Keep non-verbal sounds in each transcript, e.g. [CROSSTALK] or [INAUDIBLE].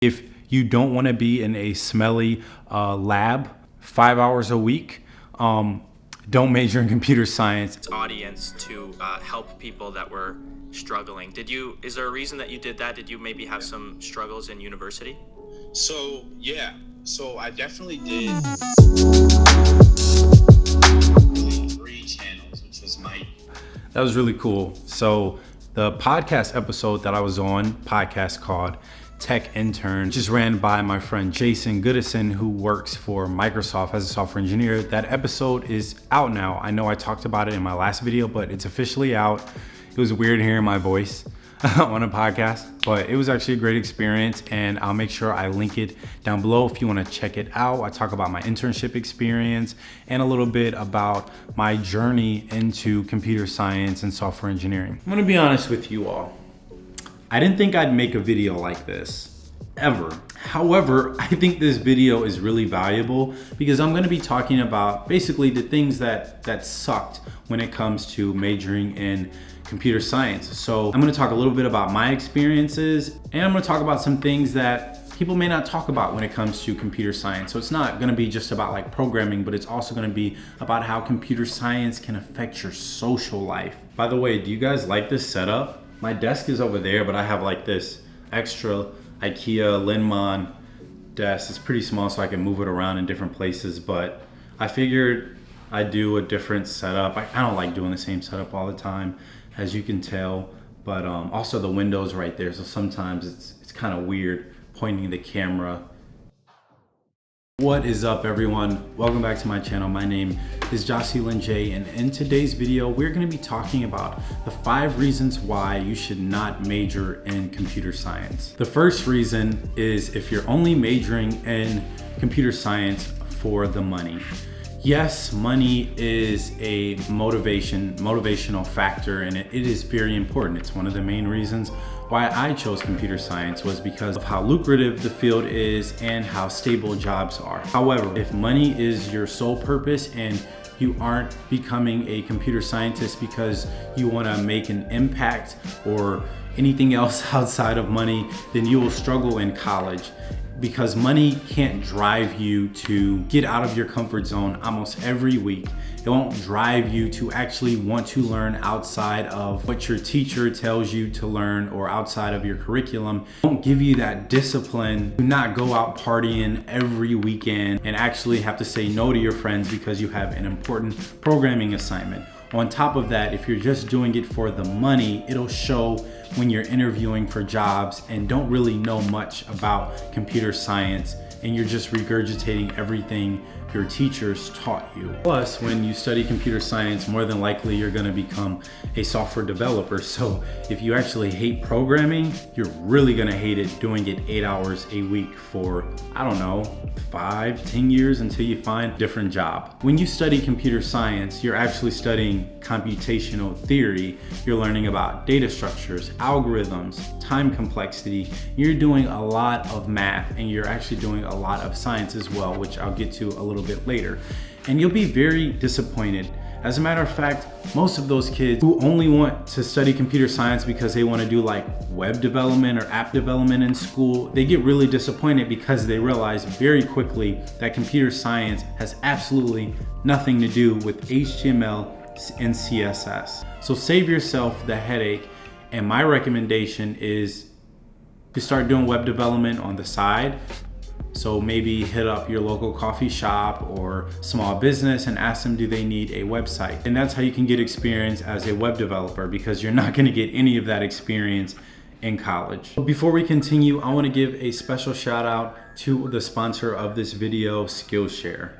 If you don't want to be in a smelly uh, lab five hours a week, um, don't major in computer science. audience to uh, help people that were struggling. Did you? Is there a reason that you did that? Did you maybe have some struggles in university? So yeah, so I definitely did three channels, which was my That was really cool. So the podcast episode that I was on, podcast called Tech Intern, just ran by my friend Jason Goodison, who works for Microsoft as a software engineer. That episode is out now. I know I talked about it in my last video, but it's officially out. It was weird hearing my voice [LAUGHS] on a podcast, but it was actually a great experience and I'll make sure I link it down below if you wanna check it out. I talk about my internship experience and a little bit about my journey into computer science and software engineering. I'm gonna be honest with you all. I didn't think I'd make a video like this, ever. However, [LAUGHS] I think this video is really valuable because I'm gonna be talking about basically the things that, that sucked when it comes to majoring in computer science. So I'm gonna talk a little bit about my experiences and I'm gonna talk about some things that people may not talk about when it comes to computer science. So it's not gonna be just about like programming, but it's also gonna be about how computer science can affect your social life. By the way, do you guys like this setup? My desk is over there, but I have like this extra IKEA Linnmon desk. It's pretty small so I can move it around in different places, but I figured I'd do a different setup. I, I don't like doing the same setup all the time, as you can tell, but um, also the window's right there, so sometimes it's, it's kind of weird pointing the camera what is up everyone? Welcome back to my channel. My name is Jocelyn J and in today's video we're going to be talking about the five reasons why you should not major in computer science. The first reason is if you're only majoring in computer science for the money. Yes, money is a motivation, motivational factor and it, it is very important. It's one of the main reasons why I chose computer science was because of how lucrative the field is and how stable jobs are. However, if money is your sole purpose and you aren't becoming a computer scientist because you want to make an impact or anything else [LAUGHS] outside of money, then you will struggle in college because money can't drive you to get out of your comfort zone almost every week. It won't drive you to actually want to learn outside of what your teacher tells you to learn or outside of your curriculum. It won't give you that discipline to not go out partying every weekend and actually have to say no to your friends because you have an important programming assignment. On top of that, if you're just doing it for the money, it'll show when you're interviewing for jobs and don't really know much about computer science and you're just regurgitating everything your teachers taught you. Plus, when you study computer science, more than likely you're gonna become a software developer. So if you actually hate programming, you're really gonna hate it doing it eight hours a week for, I don't know, five, ten years until you find a different job. When you study computer science, you're actually studying computational theory. You're learning about data structures, algorithms, time complexity. You're doing a lot of math and you're actually doing a lot of science as well, which I'll get to a little bit later. And you'll be very disappointed. As a matter of fact, most of those kids who only want to study computer science because they want to do like web development or app development in school, they get really disappointed because they realize very quickly that computer science has absolutely nothing to do with HTML and CSS. So save yourself the headache and my recommendation is to start doing web development on the side so maybe hit up your local coffee shop or small business and ask them do they need a website. And that's how you can get experience as a web developer because you're not gonna get any of that experience in college. Before we continue, I wanna give a special shout out to the sponsor of this video, Skillshare.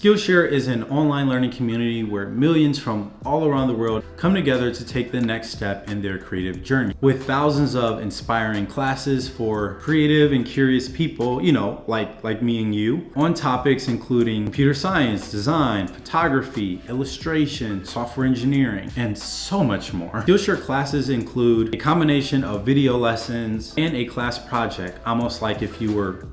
Skillshare is an online learning community where millions from all around the world come together to take the next step in their creative journey. With thousands of inspiring classes for creative and curious people, you know, like, like me and you, on topics including computer science, design, photography, illustration, software engineering, and so much more. Skillshare classes include a combination of video lessons and a class project, almost like if you were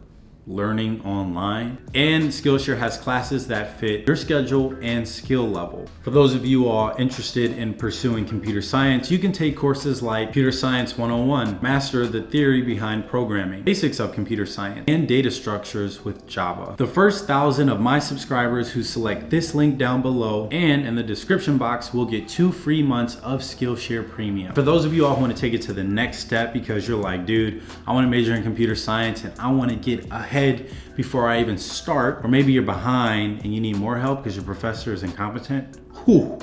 learning online. And Skillshare has classes that fit your schedule and skill level. For those of you all interested in pursuing computer science, you can take courses like Computer Science 101, Master the Theory Behind Programming, Basics of Computer Science, and Data Structures with Java. The first thousand of my subscribers who select this link down below and in the description box will get two free months of Skillshare Premium. For those of you all who want to take it to the next step because you're like, dude, I want to major in computer science and I want to get ahead before I even start, or maybe you're behind and you need more help because your professor is incompetent. Whew.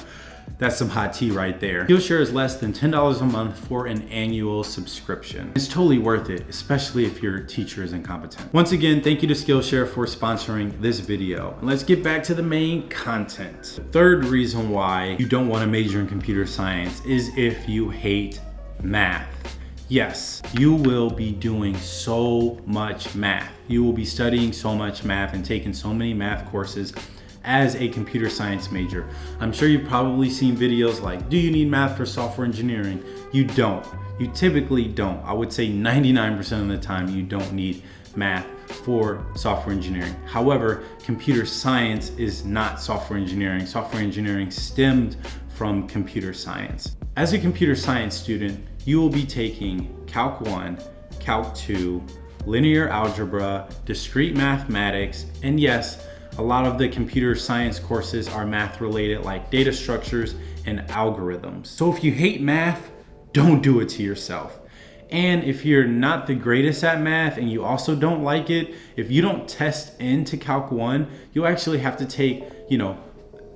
That's some hot tea right there. Skillshare is less than $10 a month for an annual subscription. It's totally worth it, especially if your teacher is incompetent. Once again, thank you to Skillshare for sponsoring this video. And let's get back to the main content. The third reason why you don't want to major in computer science is if you hate math. Yes, you will be doing so much math. You will be studying so much math and taking so many math courses as a computer science major. I'm sure you've probably seen videos like, do you need math for software engineering? You don't. You typically don't. I would say 99% of the time you don't need math for software engineering. However, computer science is not software engineering. Software engineering stemmed from computer science. As a computer science student, you will be taking Calc 1, Calc 2, linear algebra, discrete mathematics, and yes, a lot of the computer science courses are math related like data structures and algorithms. So if you hate math, don't do it to yourself. And if you're not the greatest at math and you also don't like it, if you don't test into Calc 1, you'll actually have to take, you know,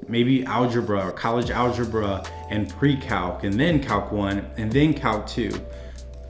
maybe algebra or college algebra and pre-calc and then calc 1 and then calc 2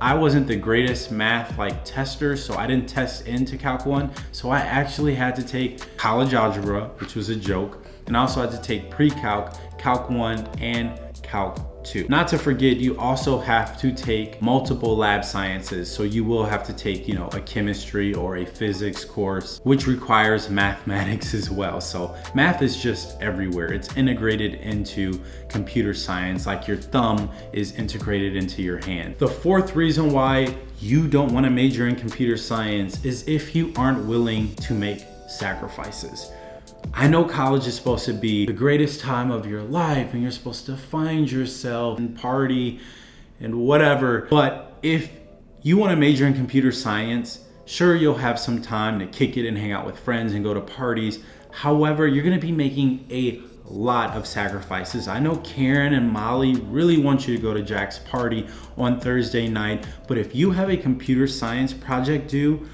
I wasn't the greatest math like tester, so I didn't test into Calc 1. So I actually had to take college algebra, which was a joke, and also had to take pre-calc, Calc 1, and Calc 2. Not to forget, you also have to take multiple lab sciences. So you will have to take, you know, a chemistry or a physics course, which requires mathematics [LAUGHS] as well. So math is just everywhere. It's integrated into computer science, like your thumb is integrated into your hand. The fourth reason why you don't want to major in computer science is if you aren't willing to make sacrifices. I know college is supposed to be the greatest time of your life and you're supposed to find yourself and party and whatever. But if you want to major in computer science, sure, you'll have some time to kick it and hang out with friends and go to parties. However, you're going to be making a lot of sacrifices. I know Karen and Molly really want you to go to Jack's party on Thursday night, but if you have a computer science project due,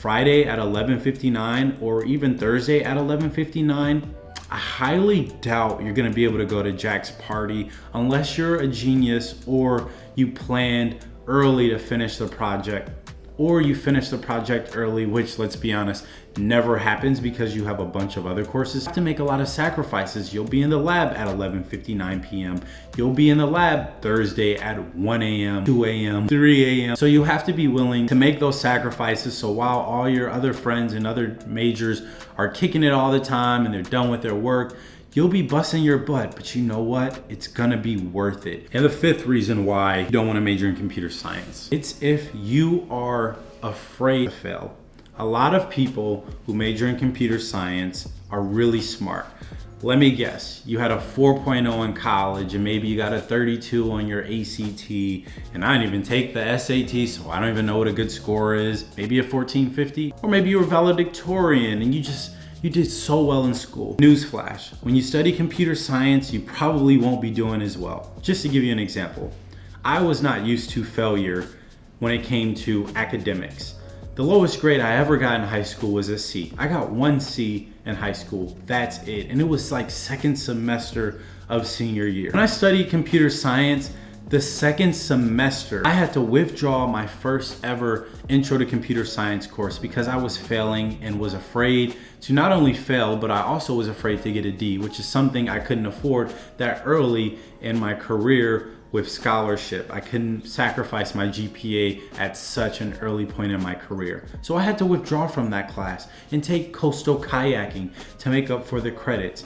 Friday at 11.59 or even Thursday at 11.59, I highly doubt you're gonna be able to go to Jack's party unless you're a genius or you planned early to finish the project or you finish the project early, which let's be honest, never happens because you have a bunch of other courses. You have to make a lot of sacrifices. You'll be in the lab at 11.59 p.m. You'll be in the lab Thursday at 1 a.m., 2 a.m., 3 a.m. So you have to be willing to make those sacrifices. So while all your other friends and other majors are kicking it all the time and they're done with their work, you'll be busting your butt, but you know what? It's gonna be worth it. And the fifth reason why you don't wanna major in computer science, it's if you are afraid to fail. A lot of people who major in computer science are really smart. Let me guess, you had a 4.0 in college and maybe you got a 32 on your ACT and I didn't even take the SAT so I don't even know what a good score is. Maybe a 1450 or maybe you were valedictorian and you just you did so well in school. Newsflash, when you study computer science, you probably won't be doing as well. Just to give you an example, I was not used to failure when it came to academics. The lowest grade I ever got in high school was a C. I got one C in high school, that's it. And it was like second semester of senior year. When I studied computer science, the second semester, I had to withdraw my first ever intro to computer science course because I was failing and was afraid to not only fail, but I also was afraid to get a D, which is something I couldn't afford that early in my career with scholarship. I couldn't sacrifice my GPA at such an early point in my career. So I had to withdraw from that class and take coastal kayaking to make up for the credits.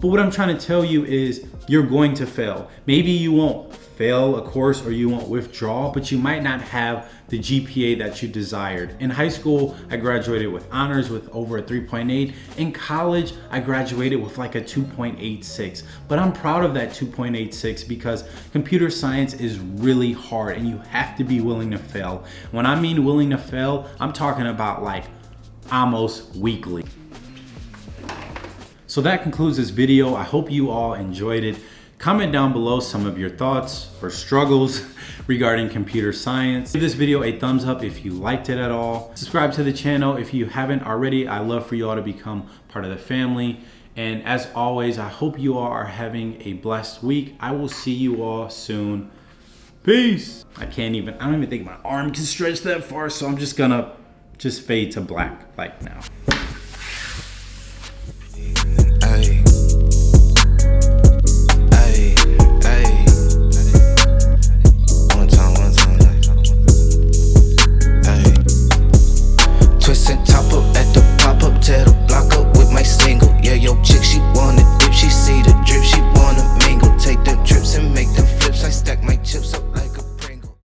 But what I'm trying to tell you is you're going to fail. Maybe you won't fail a course or you won't withdraw, but you might not have the GPA that you desired. In high school, I graduated with honors with over a 3.8. In college, I graduated with like a 2.86. But I'm proud of that 2.86 because computer science is really hard and you have to be willing to fail. When I mean willing to fail, I'm talking about like almost weekly. So that concludes this video. I hope you all enjoyed it. Comment down below some of your thoughts or struggles [LAUGHS] regarding computer science. Give this video a thumbs up if you liked it at all. Subscribe to the channel if you haven't already. I love for you all to become part of the family. And as always, I hope you all are having a blessed week. I will see you all soon. Peace. I can't even, I don't even think my arm can stretch that far, so I'm just gonna just fade to black like now.